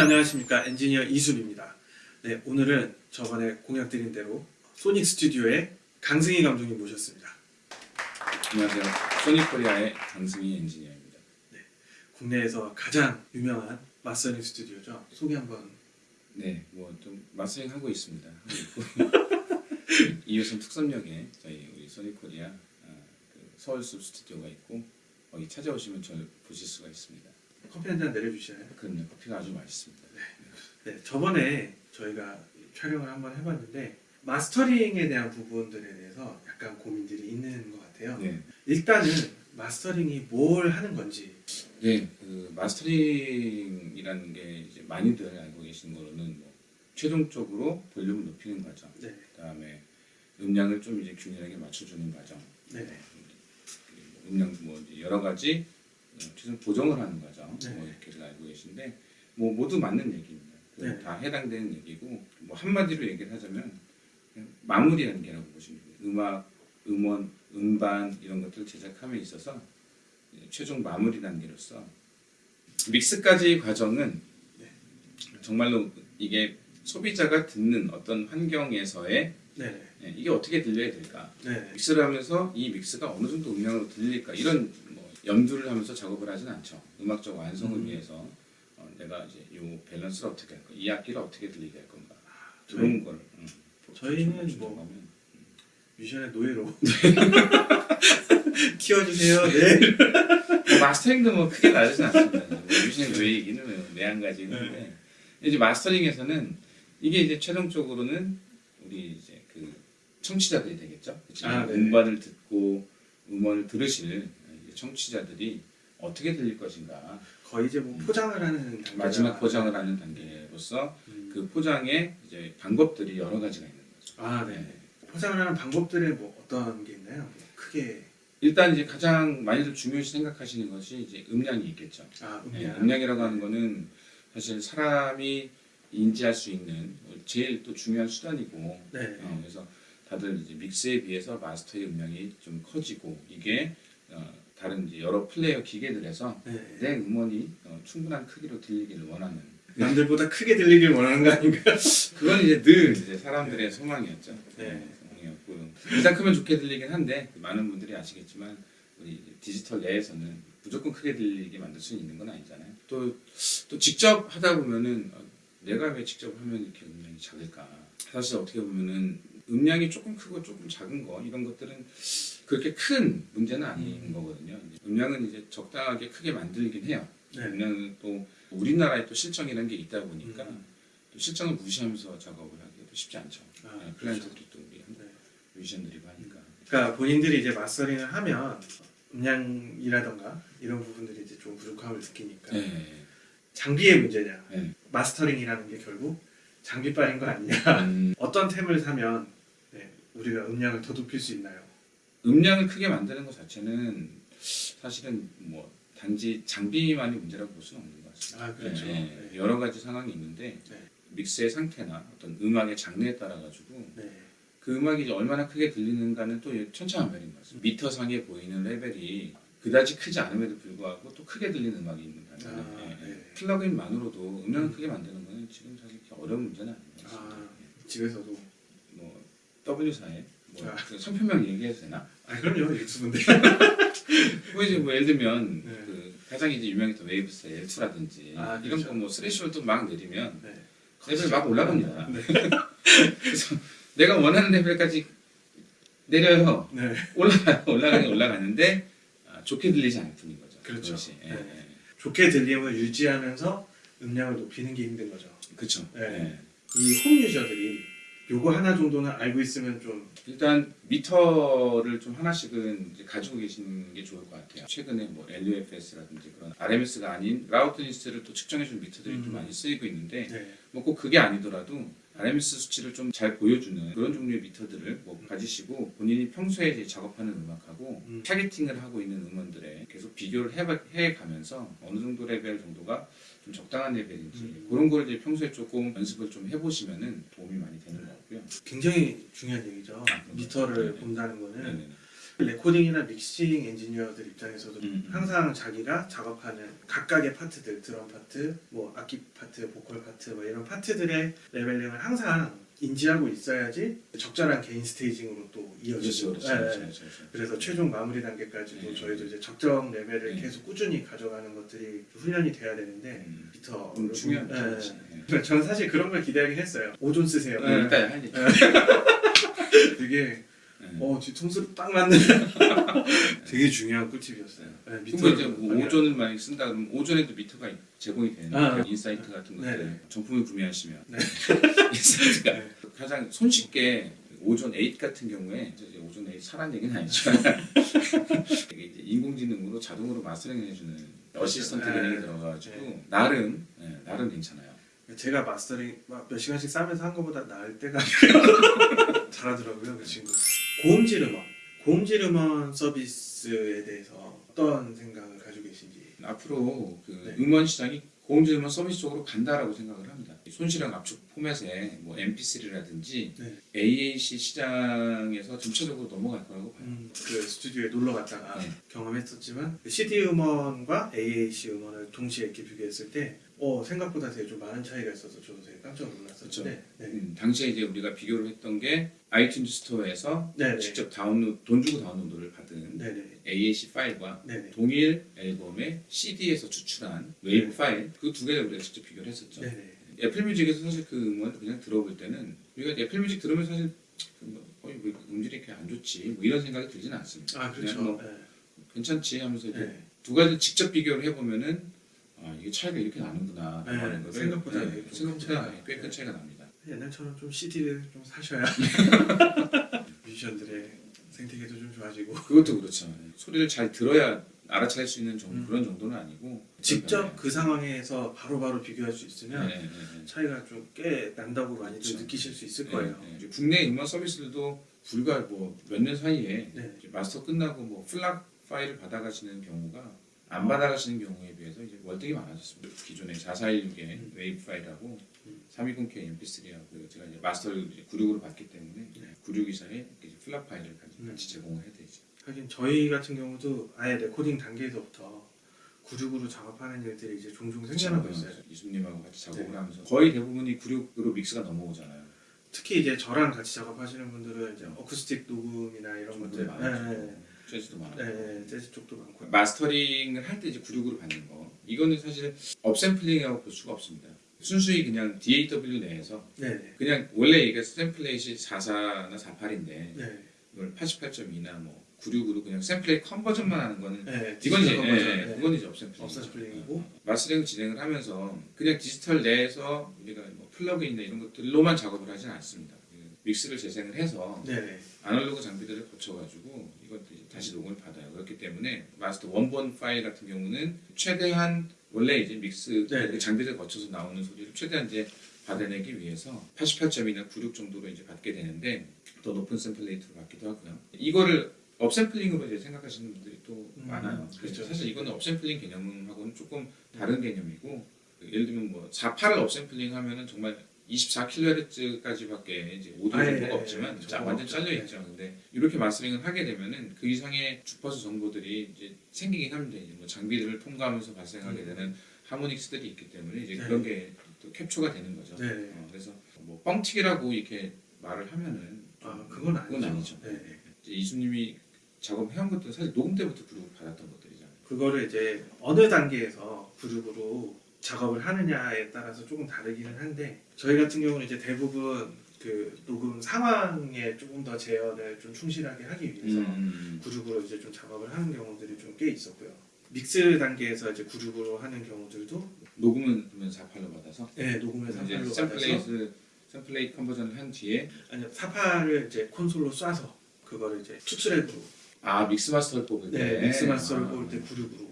안녕하십니까 엔지니어 이수입니다. 네 오늘은 저번에 공약드린 대로 소닉 스튜디오의 강승희 감독님 모셨습니다. 안녕하세요. 소니코리아의 강승희 엔지니어입니다. 국내에서 가장 유명한 마스터링 스튜디오죠. 소개 한번. 네, 뭐좀 마스터링 하고 있습니다. 이웃은 특선역에 저희 우리 소니코리아 아, 그 서울숲 스튜디오가 있고 거기 찾아오시면 저를 보실 수가 있습니다. 커피 한 잔 내려주시나요? 그럼요, 커피가 아주 맛있습니다. 네 저번에 저희가 촬영을 한번 해봤는데 마스터링에 대한 부분들에 대해서 약간 고민들이 있는 것 같아요. 네, 일단은 마스터링이 뭘 하는 건지. 네, 그 마스터링이라는 게 이제 많이들 알고 계신 거로는 뭐 최종적으로 볼륨을 높이는 과정, 네. 그다음에 음량을 좀 이제 균일하게 맞춰주는 과정, 네. 음량 뭐 여러 가지 어, 최종 보정을 하는 과정 네. 뭐 이렇게를 알고 계신데 뭐 모두 맞는 얘기입니다. 그 네. 다 해당되는 얘기고 뭐 한마디로 얘기를 하자면 마무리 단계라고 보시면 됩니다. 음악, 음원, 음반 이런 것들 제작함에 있어서 최종 마무리 단계로서 믹스까지 과정은 네. 정말로 이게 소비자가 듣는 어떤 환경에서의 네. 예, 이게 어떻게 들려야 될까 네. 믹스를 하면서 이 믹스가 어느 정도 음량으로 들릴까 이런 뭐 염두를 하면서 작업을 하진 않죠. 음악적 완성을 음. 위해서 어, 내가 이제 요 밸런스를 어떻게 할 거, 이 악기를 어떻게 들리게 할 건가 저희, 그런 걸. 음, 저희는 보충해 뭐- 주려고 하면. 뮤지션의 노예로 키워주세요. 네. 뭐 마스터링도 뭐 크게 다르진 않습니다. 뭐 뮤지션 왜 얘기는 내한 가지 있는데 이제 마스터링에서는 이게 이제 최종적으로는 우리 이제 그 청취자들이 되겠죠. 아, 네. 음반을 듣고 음원을 들으실 청취자들이 어떻게 들릴 것인가 거의 이제 뭐 포장을 하는 단계가 마지막 포장을 하는 단계로서 음. 그 포장의 이제 방법들이 여러 가지가 있는 거죠. 아, 네. 포장을 하는 방법들에 뭐 어떤 게 있나요? 뭐 크게 일단 이제 가장 많이들 중요시 생각하시는 것이 이제 음량이 있겠죠. 아, 네, 음량. 음량이라고 하는 거는 사실 사람이 인지할 수 있는 제일 또 중요한 수단이고 네. 어, 그래서 다들 이제 믹스에 비해서 마스터의 음량이 좀 커지고 이게 어, 다른 이제 여러 플레이어 기계들에서 네. 내 음원이 어, 충분한 크기로 들리기를 원하는 남들보다 크게 들리길 원하는 거 아닌가? 그건 이제 늘 이제 사람들의 소망이었죠. 네. 소망이었고 일단 크면 좋게 들리긴 한데 많은 분들이 아시겠지만 우리 디지털 내에서는 무조건 크게 들리게 만들 수 있는 건 아니잖아요. 또 또 직접 하다 보면은 어, 내가 왜 직접 하면 이렇게 음량이 작을까? 사실 어떻게 보면은 음량이 조금 크고 조금 작은 거 이런 것들은 그렇게 큰 문제는 아닌 음. 거거든요. 음량은 이제 적당하게 크게 만들긴 해요. 네. 음량은 또 우리나라에 또 실정이라는 게 있다 보니까 음. 또 실정을 무시하면서 작업을 하기도 쉽지 않죠. 아, 네, 그렇죠. 클라이언트들이 또 우리 네. 뮤지션들이고 하니까. 그러니까 본인들이 이제 마스터링을 하면 음량이라던가 이런 부분들이 이제 좀 부족함을 느끼니까 네. 장비의 문제냐? 네. 마스터링이라는 게 결국 장비빨인 거 아니냐? 음, 어떤 템을 사면 네, 우리가 음량을 더 높일 수 있나요? 음량을 크게 만드는 것 자체는 사실은 뭐 단지 장비만이 문제라고 볼 수는 없는 것 같습니다. 아 그렇죠. 네, 네. 여러 가지 상황이 있는데 네. 믹스의 상태나 어떤 음악의 장르에 따라 가지고 네. 그 음악이 이제 얼마나 크게 들리는가는 또 천차만별인 것 같습니다. 미터 상에 보이는 레벨이 그다지 크지 않음에도 불구하고 또 크게 들리는 음악이 있는 반면에 아. 네. plug-in만으로도 음량을 크게 만드는 거는 지금 사실 어려운 문제는 아닌 것 같습니다. 아 집에서도 뭐 W사에 뭐 아. 그 상표명 얘기해도 되나? 아 그럼요 유튜브인데. 뭐 이제 뭐 예를 들면 네. 그 가장 이제 유명했던 Waves의 L2라든지 아, 이런 그렇죠. 거 뭐 threshold 막 내리면 네. 레벨 막 올라갑니다. 네. 그래서 내가 원하는 레벨까지 내려요. 네. 올라가 올라가긴 올라가는데 아, 좋게 들리지 않을 뿐인 거죠. 그렇죠. 네. 예. 좋게 들림을 유지하면서 음량을 높이는 게 힘든 거죠. 그렇죠. 네. 예. 이 홈 user들이 요거 하나 정도는 알고 있으면 좀 일단 미터를 좀 하나씩은 가지고 계시는 게 좋을 것 같아요. 최근에 뭐 LUFS라든지 그런 RMS가 아닌 loudness를 또 측정해주는 미터들이 음. 좀 많이 쓰이고 있는데 네. 뭐 꼭 그게 아니더라도 RMS 수치를 좀 잘 보여주는 그런 종류의 미터들을 뭐 가지시고 본인이 평소에 이제 작업하는 음악하고 음. targeting을 하고 있는 음원들에 계속 비교를 해, 해가면서 어느 정도 레벨 정도가 좀 적당한 레벨인지 음. 그런 걸 이제 평소에 조금 연습을 좀 해보시면은 도움이 많이 같고요. 굉장히 중요한 얘기죠. 아. 미터를 네네. 본다는 거는 네네네. 레코딩이나 믹싱 엔지니어들 입장에서도 음. 항상 자기가 작업하는 각각의 파트들, 드럼 파트, 뭐 악기 파트, 보컬 파트, 뭐 이런 파트들의 leveling을 항상 인지하고 있어야지 적절한 gain staging으로 또 그렇죠, 이어지죠. 그렇죠, 예, 예. 그렇죠, 그렇죠. 그래서 최종 마무리 단계까지도 네. 저희도 이제 적정 레벨을 네. 계속 꾸준히 가져가는 것들이 훈련이 돼야 되는데 음. 미터 음, 중요한 예, 거죠. 예. 예. 저는 사실 그런 걸 기대하긴 했어요. Ozone 쓰세요. 네, 예. 일단 하니. 되게 예. 어 뒤통수를 딱 맞는 되게 중요한 꿀팁이었어요. 네, 밑으로 이제 뭐. Ozone을 많이 쓴다 그러면 Ozone에도 미터가 제공이 되는 아, 그 Insight 같은 것들 네. 정품을 구매하시면 네. Insight가 네. 가장 손쉽게 Ozone 8 같은 경우에 이제 Ozone 8 사란 얘기는 아니지만 이게 이제 인공지능으로 자동으로 마스터링 해주는 assistant 네. 기능이 들어가가지고 네. 나름 네, 나름 괜찮아요. 제가 마스터링 막몇 시간씩 쓰면서 한 것보다 나을 때가 잘하더라고요 그 친구. 고음질 음원, 고음질 음원 서비스에 대해서 어떤 생각을 가지고 계신지. 앞으로 그 네. 음원 시장이 고음질 음원 서비스 쪽으로 간다라고 생각을 합니다. 손실형 압축 포맷에 뭐 MP3라든지 네. AAC 시장에서 점차적으로 넘어갈 거라고 봐요. 음, 그 스튜디오에 놀러 갔다가 네. 경험했었지만 그 CD 음원과 AAC 음원을 동시에 이렇게 비교했을 때 어, 생각보다 되게 좀 많은 차이가 있어서 저도 되게 깜짝 놀랐었는데 네. 음, 당시에 이제 우리가 비교를 했던 게 iTunes Store에서 네네. 직접 다운로드 돈 주고 다운로드를 받은 네네. AAC 파일과 네네. 동일 앨범의 CD에서 추출한 웨이브 네. 파일 그 두 개를 우리가 직접 비교를 했었죠. Apple Music에서 사실 그 음원을 그냥 들어볼 때는 우리가 Apple Music 들으면 사실 뭐, 어이 왜 음질이 이렇게 안 좋지 뭐 이런 생각이 들지는 않습니다. 아 그렇죠. 뭐 네. 괜찮지 하면서 이제 네. 두 가지 직접 비교를 해보면은 아 이게 차이가 이렇게 나는구나 네, 라는 것을 생각보다 네, 좀 생각보다 차이가 꽤큰 네. 차이가 납니다. 옛날처럼 좀 CD를 좀 사셔야 뮤지션들의 생태계도 좀 좋아지고 그것도 그렇죠. 네. 소리를 잘 들어야 알아차릴 수 있는 정도, 음. 그런 정도는 아니고 직접 그 상황에서 바로바로 비교할 수 네, 있으면 네, 네, 네. 차이가 좀 꽤 난다고 많이들 그렇죠. 느끼실 수 있을 네, 거예요. 네. 국내 음원 서비스들도 불과 뭐 몇 년 사이에 네. 마스터 끝나고 뭐 플락 파일을 받아가시는 경우가 안 어. 받아가시는 경우에 비해서 이제 월등히 많아졌습니다. 기존의 4416의 음. 웨이브 파일하고 음. 320K MP3하고 제가 이제 마스터를 이제 96으로 받기 때문에 네. 9624에 FLAC 파일을 같이, 음. 같이 제공을 해야 되죠. 하긴 저희 같은 경우도 아예 레코딩 단계에서부터 96으로 작업하는 일들이 이제 종종 생겨나고. 있어요. 이수님하고 같이 작업을 네. 하면서 거의 대부분이 96으로 mix가 넘어오잖아요. 특히 이제 저랑 같이 작업하시는 분들은 이제 어쿠스틱 녹음이나 이런 것들, 많아요. 네, 재즈도 많아요. 네, 네, 재즈 쪽도 많고. 마스터링을 할 때 이제 96으로 받는 거 이거는 사실 upsampling이라고 볼 수가 없습니다. 순수히 그냥 DAW 내에서 네, 네, 그냥 원래 이게 sample rate가 44나 48인데 네, 이걸 88.2나 뭐 96으로 그냥 sample rate conversion만 하는 거는 네. 이건 이제 디지털 예, conversion, 예, 네. 그건 이제 upsampling upsampling이고. 마스터링 진행을 하면서 그냥 디지털 내에서 우리가 뭐 plug-in이나 이런 것들로만 작업을 하지는 않습니다. 그 mix를 재생을 해서 네, 네. 아날로그 장비들을 거쳐가지고 이제 다시 녹음을 받아요. 그렇기 때문에 마스터 원본 파일 같은 경우는 최대한 원래 이제 mix 네. 그 장비를 거쳐서 나오는 소리를 최대한 이제 받아내기 위해서 88.2나 96 정도로 이제 받게 되는데 더 높은 sample rate로 받기도 하고요. 이거를 upsampling으로 이제 생각하시는 분들이 또 음, 많아요. 그래서 그렇죠. 사실 이거는 upsampling 개념하고는 조금 다른 개념이고 예를 들면 뭐 48을 upsampling 하면은 정말 24kHz까지밖에 이제 오디오 아, 정보가 예, 없지만 예, 자, 완전. 잘려 있죠. 근데 이렇게 마스터링을 하게 되면은 그 이상의 주파수 정보들이 이제 생기긴 합니다. 이제 뭐 장비들을 통과하면서 발생하게 음. 되는 하모닉스들이 있기 때문에 이제 네. 그런 게 또 캡처가 되는 거죠. 네. 어, 그래서 뭐 뻥튀기라고 이렇게 말을 하면은 아, 그건 아니죠. 그건 아니죠. 네, 네. 이제 이수님이 작업해온 것들은 사실 녹음 때부터 그룹을 받았던 것들이잖아요. 그거를 이제 어느 단계에서 구륙으로 작업을 하느냐에 따라서 조금 다르기는 한데 저희 같은 경우는 이제 대부분 그 녹음 상황에 조금 더 재현을 좀 충실하게 하기 위해서 음. 구륙으로 이제 좀 작업을 하는 경우들이 좀 꽤 있었고요. mix 단계에서 이제 구륙으로 하는 경우들도 녹음은 그러면 48로 받아서 네, 녹음을 이제 사팔로 받아서 sample rate sample rate conversion을 한 뒤에 아니 사팔을 이제 콘솔로 쏴서 그거를 이제 two track으로 아 mix 마스터를 뽑을 때 네, mix 마스터를 아. 뽑을 때 96으로.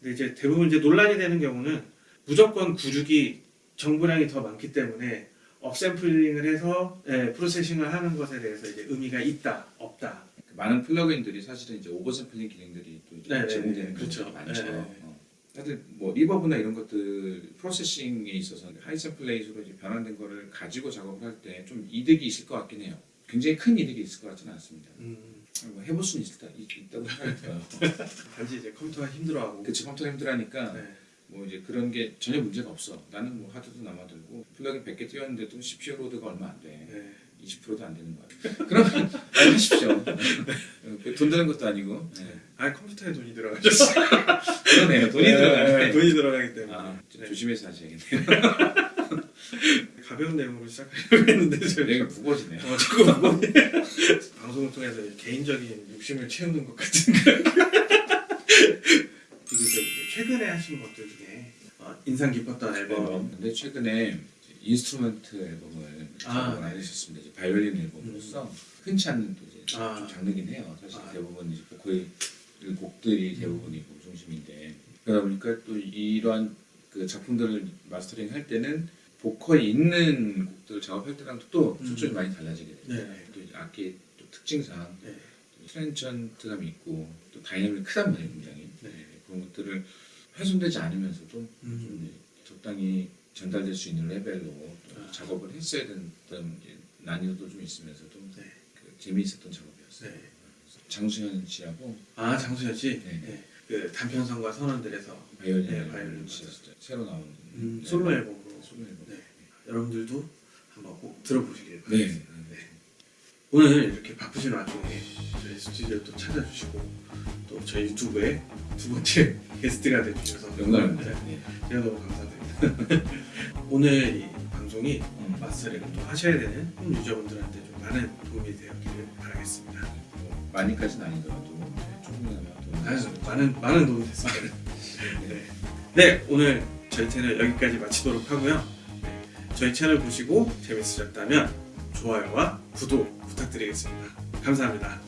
근데 이제 대부분 이제 논란이 되는 경우는 무조건 96이 정보량이 더 많기 때문에 upsampling을 해서 예, processing을 하는 것에 대해서 이제 의미가 있다, 없다. 그 많은 plug-in들이 사실은 이제 oversampling 기능들이 또 이제 네, 네, 제공되는 네, 그렇죠. 많죠. 네, 네. 어. 사실 뭐 reverb나 이런 것들 processing에 있어서 high sample rate로 이제 변환된 거를 가지고 작업을 할 때 좀 이득이 있을 것 같긴 해요. 굉장히 큰 이득이 있을 것 같지는 않습니다. 음, 뭐 해볼 수는 있다, 있- 있다고 생각이 들어요. 단지 이제 컴퓨터가 힘들어하고 그치 컴퓨터 힘들하니까 네. 뭐 이제 그런 게 전혀 문제가 없어. 나는 뭐 하드도 남아들고 플러그인 100개 띄웠는데도 CPU load가 얼마 안 돼. 네. 20%도 안 되는 거야. 그러면 아니, 하십시오. 네. 돈 드는 것도 아니고. 네. 아 컴퓨터에 돈이 들어가죠. 그러네요. 돈이 네, 들어가네. 돈이 들어가기 때문에 아, 좀 네. 조심해서 하셔야겠네요. 가벼운 내용으로 시작하려고 했는데 내가 무거워지네요. 어, 자꾸 뭐 방송을 통해서 개인적인 욕심을 채우는 것 같은 저기 하신 것들 중에 어, 인상 깊었던 앨범 근데 최근에 instrument 앨범을 아, 작업을 네. 하셨습니다. 이제 바이올린 앨범으로서 흔치 않은 또 이제 아. 좀 장르긴 해요. 사실 아. 대부분 이제 보컬 곡들이 대부분이고 중심인데 그러다 보니까 또 이러한 그 작품들을 마스터링 할 때는 보컬이 있는 곡들 작업할 때랑 또 음. 초점이 많이 달라지게 돼요. 네. 또 악기 또 특징상 네. 트렌천트감이 있고 또 다이내믹이 크단 말이에요, 굉장히 네. 그런 것들을 훼손되지 않으면서도 음. 좀 적당히 전달될 수 있는 레벨로 또 아. 작업을 했어야 된다는 난이도도 좀 있으면서도 네. 그 재미있었던 작업이었어요. 네. 장수현 씨하고 아 장수현 씨, 네. 네. 그 단편성과 선언들에서 바이올린 네, 바이올린. 새로 나온 음, 네. 솔로 앨범으로 솔로 앨범. 네. 여러분들도 한번 꼭 들어보시길 네. 바랍니다. 오늘 이렇게 바쁘신 와중에 저희 스튜디오 또 찾아주시고 또 저희 유튜브에 두 번째 게스트가 되주셔서 영광입니다. 네, 네. 제가 너무 감사드립니다. 오늘 이 방송이 음. 마스터링을 또 하셔야 되는 유저분들한테 좀 많은 도움이 되었기를 바라겠습니다. 뭐 많이까지는 아니더라도 네, 조금이나마 도움이 아유, 됐으면 많은 많은 도움이 됐습니다. 네. 네, 오늘 저희 채널 여기까지 마치도록 하고요. 네, 저희 채널 보시고 재밌으셨다면 좋아요와 구독 부탁드리겠습니다. 감사합니다.